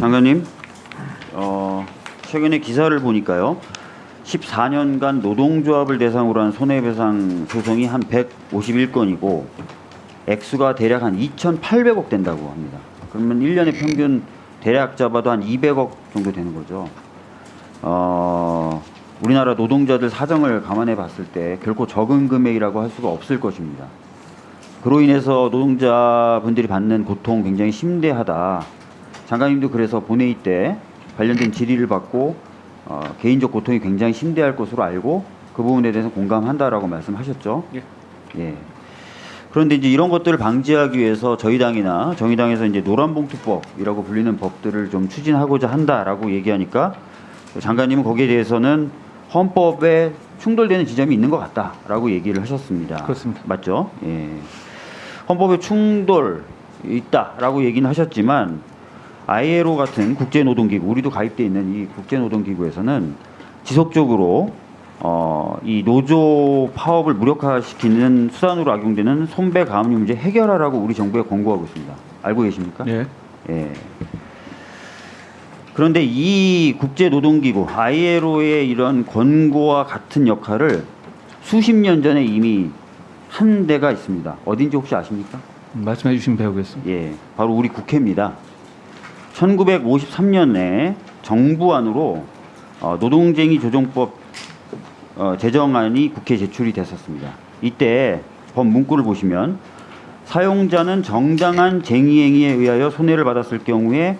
장관님, 어, 최근에 기사를 보니까요. 14년간 노동조합을 대상으로 한 손해배상 소송이 한 151건이고 액수가 대략 한 2,800억 된다고 합니다. 그러면 1년에 평균 대략 잡아도 한 200억 정도 되는 거죠. 어, 우리나라 노동자들 사정을 감안해 봤을 때 결코 적은 금액이라고 할 수가 없을 것입니다. 그로 인해서 노동자분들이 받는 고통 굉장히 심대하다. 장관님도 그래서 본회의 때 관련된 질의를 받고 어, 개인적 고통이 굉장히 심대할 것으로 알고 그 부분에 대해서 공감한다라고 말씀하셨죠. 예. 예. 그런데 이제 이런 것들을 방지하기 위해서 저희 당이나 정의당에서 이제 노란봉투법이라고 불리는 법들을 좀 추진하고자 한다라고 얘기하니까 장관님은 거기에 대해서는 헌법에 충돌되는 지점이 있는 것 같다라고 얘기를 하셨습니다. 그렇습니다. 맞죠? 예. 헌법에 충돌 있다라고 얘기는 하셨지만 ILO 같은 국제노동기구 우리도 가입돼 있는 이 국제노동기구에서는 지속적으로 어, 이 노조 파업을 무력화시키는 수단으로 악용되는 손배 가압류 문제 해결하라고 우리 정부에 권고하고 있습니다. 알고 계십니까? 예. 예. 그런데 이 국제노동기구 ILO의 이런 권고와 같은 역할을 수십 년 전에 이미 한 데가 있습니다. 어딘지 혹시 아십니까? 말씀해 주시면 배우겠습니다. 예, 바로 우리 국회입니다. 1953년에 정부안으로 어, 노동쟁이 조정법 어, 제정안이 국회에 제출이 됐었습니다. 이때 법 문구를 보시면 사용자는 정당한 쟁의행위에 의하여 손해를 받았을 경우에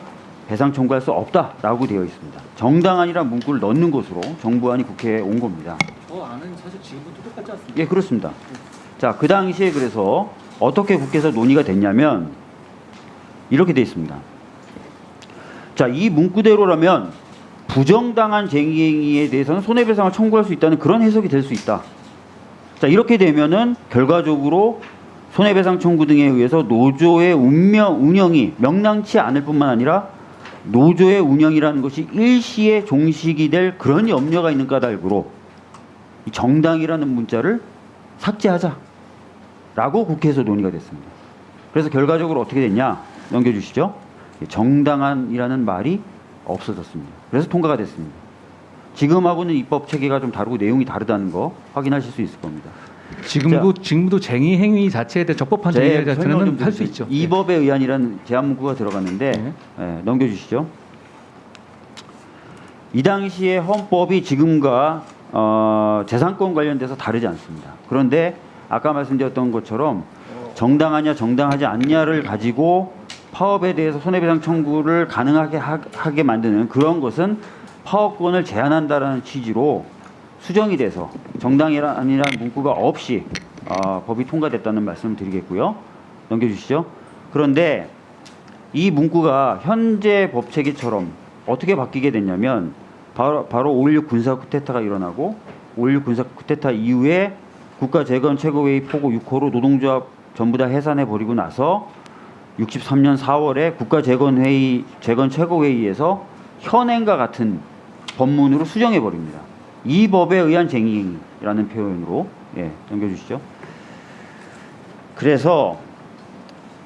배상 청구할 수 없다라고 되어 있습니다. 정당한이란 문구를 넣는 것으로 정부안이 국회에 온 겁니다. 어, 안은 사실 지금부터 똑같지 않습니까? 예, 그렇습니다. 자, 그 당시에 그래서 어떻게 국회에서 논의가 됐냐면 이렇게 돼 있습니다. 자, 이 문구대로라면 부정당한 쟁의행위에 대해서는 손해배상을 청구할 수 있다는 그런 해석이 될 수 있다. 자, 이렇게 되면은 결과적으로 손해배상 청구 등에 의해서 노조의 운명, 운영이 명랑치 않을 뿐만 아니라 노조의 운영이라는 것이 일시에 종식이 될 그런 염려가 있는 까닭으로 이 정당이라는 문자를 삭제하자 라고 국회에서 논의가 됐습니다. 그래서 결과적으로 어떻게 됐냐 넘겨주시죠. 정당한이라는 말이 없어졌습니다. 그래서 통과가 됐습니다. 지금하고는 입법 체계가 좀 다르고 내용이 다르다는 거 확인하실 수 있을 겁니다. 지금도 지금도 쟁의 행위 자체에 대해 적법한 제 쟁의 자체는 할 수. 있죠. 이 법에 의한이라는 제한 문구가 들어갔는데 네. 예, 넘겨주시죠. 이 당시에 헌법이 지금과 어, 재산권 관련돼서 다르지 않습니다. 그런데 아까 말씀드렸던 것처럼 정당하냐 정당하지 않냐를 가지고 파업에 대해서 손해배상 청구를 가능하게 하, 하게 만드는 그런 것은 파업권을 제한한다라는 취지로 수정이 돼서 정당이라는 문구가 없이 어, 법이 통과됐다는 말씀을 드리겠고요. 넘겨주시죠. 그런데 이 문구가 현재 법 체계처럼 어떻게 바뀌게 됐냐면 바로 바로 5.16 군사 쿠데타가 일어나고 5.16 군사 쿠데타 이후에 국가 재건 최고회의 포고 6호로 노동조합 전부 다 해산해 버리고 나서 63년 4월에 국가 재건 회의 재건 최고회의에서 현행과 같은 법문으로 수정해 버립니다. 이 법에 의한 쟁의라는 표현으로 예, 넘겨주시죠. 그래서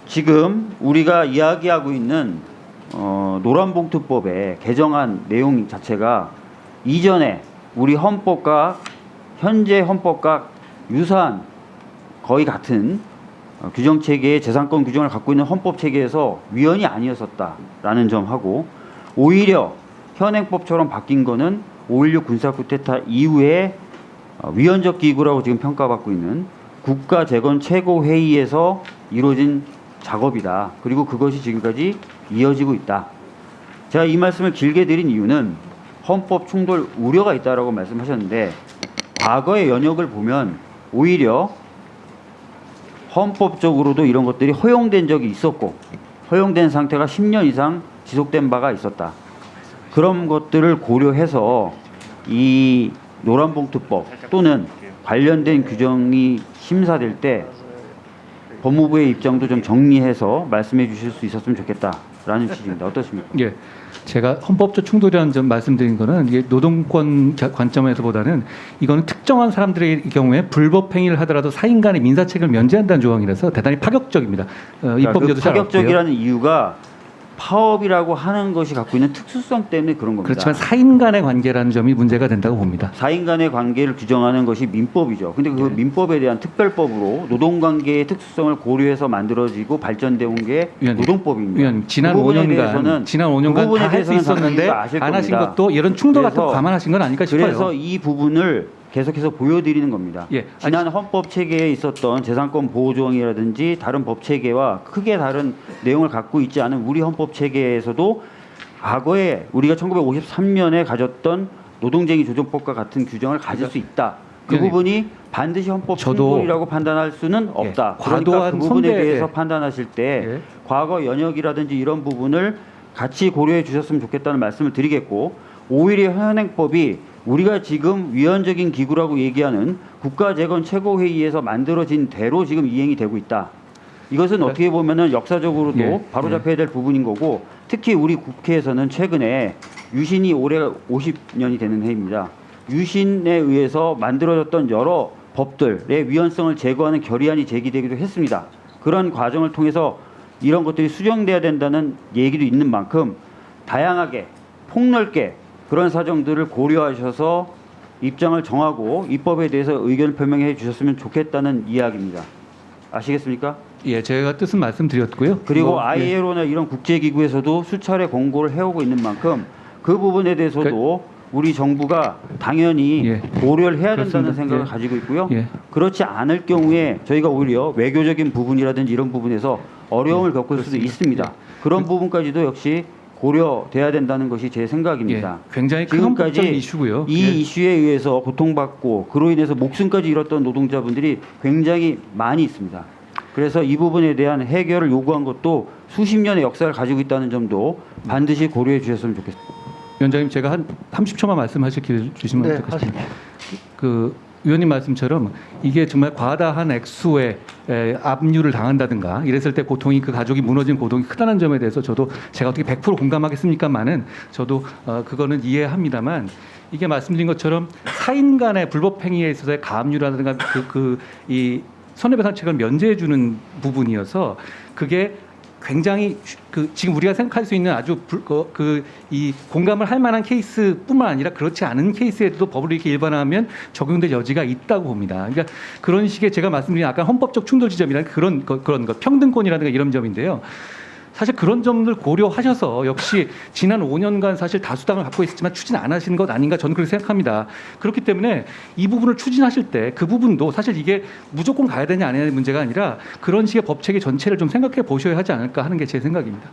지금 우리가 이야기하고 있는 어, 노란봉투법의 개정안 내용 자체가 이전에 우리 헌법과 현재 헌법과 유사한 거의 같은 어, 규정 체계의 재산권 규정을 갖고 있는 헌법 체계에서 위헌이 아니었었다라는 점하고 오히려 현행법처럼 바뀐 거는 5.16 군사 쿠데타 이후에 어, 위헌적 기구라고 지금 평가받고 있는 국가 재건 최고 회의에서 이루어진 작업이다. 그리고 그것이 지금까지 이어지고 있다. 제가 이 말씀을 길게 드린 이유는 헌법 충돌 우려가 있다라고 말씀하셨는데 과거의 연역을 보면 오히려 헌법적으로도 이런 것들이 허용된 적이 있었고 허용된 상태가 10년 이상 지속된 바가 있었다. 그런 것들을 고려해서 이 노란봉투법 또는 관련된 규정이 심사될 때 법무부의 입장도 좀 정리해서 말씀해 주실 수 있었으면 좋겠다 라는 취지입니다. 어떻습니까? 예. 제가 헌법적 충돌이라는 점 말씀드린 거는 이게 노동권 겨- 관점에서보다는 이거는 특정한 사람들의 경우에 불법 행위를 하더라도 사인 간의 민사 책임을 면제한다는 조항이라서 대단히 파격적입니다. 어, 그러니까 그 입법제도. 파격적이라는 이유가 파업이라고 하는 것이 갖고 있는 특수성 때문에 그런 겁니다. 그렇지만 사인 간의 관계라는 점이 문제가 된다고 봅니다. 사인 간의 관계를 규정하는 것이 민법이죠. 근데 그 네. 민법에 대한 특별법으로 노동관계의 특수성을 고려해서 만들어지고 발전돼 온게 위원님, 노동법입니다. 위원 지난 그 부분에 5년간 대해서는 지난 그 5년간 부분에 다할 수 있었는데 안 하신. 것도 이런 충돌 같은 거 감안하신 건 아닐까 싶어요. 그래서 이 부분을 계속해서 보여드리는 겁니다. 예, 지난 헌법 체계에 있었던 재산권 보호 조항이라든지 다른 법 체계와 크게 다른 내용을 갖고 있지 않은 우리 헌법 체계에서도 과거에 우리가 1953년에 가졌던 노동쟁의 조정법과 같은 규정을 가질 수 있다. 그 부분이 반드시 헌법 충돌이라고 판단할 수는 없다. 그러니까 과도한 그 부분에 선배- 대해서 예. 판단하실 때 예. 과거 연역이라든지 이런 부분을 같이 고려해 주셨으면 좋겠다는 말씀을 드리겠고 오히려 현행법이 우리가 지금 위헌적인 기구라고 얘기하는 국가재건 최고회의에서 만들어진 대로 지금 이행이 되고 있다. 이것은 네. 어떻게 보면은 역사적으로도 예, 바로잡혀야 될 부분인 거고 특히 우리 국회에서는 최근에 유신이 올해 50년이 되는 해입니다. 유신에 의해서 만들어졌던 여러 법들의 위헌성을 제거하는 결의안이 제기되기도 했습니다. 그런 과정을 통해서 이런 것들이 수정돼야 된다는 얘기도 있는 만큼 다양하게 폭넓게 그런 사정들을 고려하셔서 입장을 정하고 입법에 대해서 의견을 표명해 주셨으면 좋겠다는 이야기입니다. 아시겠습니까? 예, 제가 뜻은 말씀드렸고요. 그리고 뭐, 예. ILO나 이런 국제기구에서도 수차례 공고를 해오고 있는 만큼 그 부분에 대해서도 우리 정부가 당연히 예. 고려를 해야 된다는 그렇습니다. 생각을 예. 가지고 있고요. 예. 그렇지 않을 경우에 저희가 오히려 외교적인 부분이라든지 이런 부분에서 어려움을 겪을 수도. 있습니다. 그런 부분까지도 역시 고려돼야 된다는 것이 제 생각입니다. 예, 굉장히 지금까지 이슈고요. 이 예. 이슈에 의해서 고통받고 그로 인해서 목숨까지 잃었던 노동자분들이 굉장히 많이 있습니다. 그래서 이 부분에 대한 해결을 요구한 것도 수십 년의 역사를 가지고 있다는 점도 반드시 고려해 주셨으면 좋겠습니다. 위원장님 제가 한 30초만 말씀하실 기회 주시면 네, 어떻겠습니까? 그 의원님 말씀처럼 이게 정말 과다한 액수의 에, 압류를 당한다든가 이랬을 때 고통이 그 가족이 무너진 고통이 크다는 점에 대해서 저도 제가 어떻게 100% 공감하겠습니까만은 저도 어, 그거는 이해합니다만 이게 말씀드린 것처럼 사인 간의 불법 행위에 있어서의 가압류라든가 그 그 이 손해배상 책을 면제해 주는 부분이어서 그게 굉장히 그 지금 우리가 생각할 수 있는 아주 그 이 공감을 할 만한 케이스뿐만 아니라 그렇지 않은 케이스에도 법을 이렇게 일반화하면 적용될 여지가 있다고 봅니다. 그러니까 그런 식의 제가 말씀드린 아까 헌법적 충돌 지점이라는 그런 거, 그런 것 평등권이라든가 이런 점인데요. 사실 그런 점들 고려하셔서 역시 지난 5년간 사실 다수당을 갖고 있었지만 추진 안 하신 것 아닌가 저는 그렇게 생각합니다. 그렇기 때문에 이 부분을 추진하실 때 그 부분도 사실 이게 무조건 가야 되냐 안 해야 되는 문제가 아니라 그런 식의 법 체계 전체를 좀 생각해 보셔야 하지 않을까 하는 게 제 생각입니다.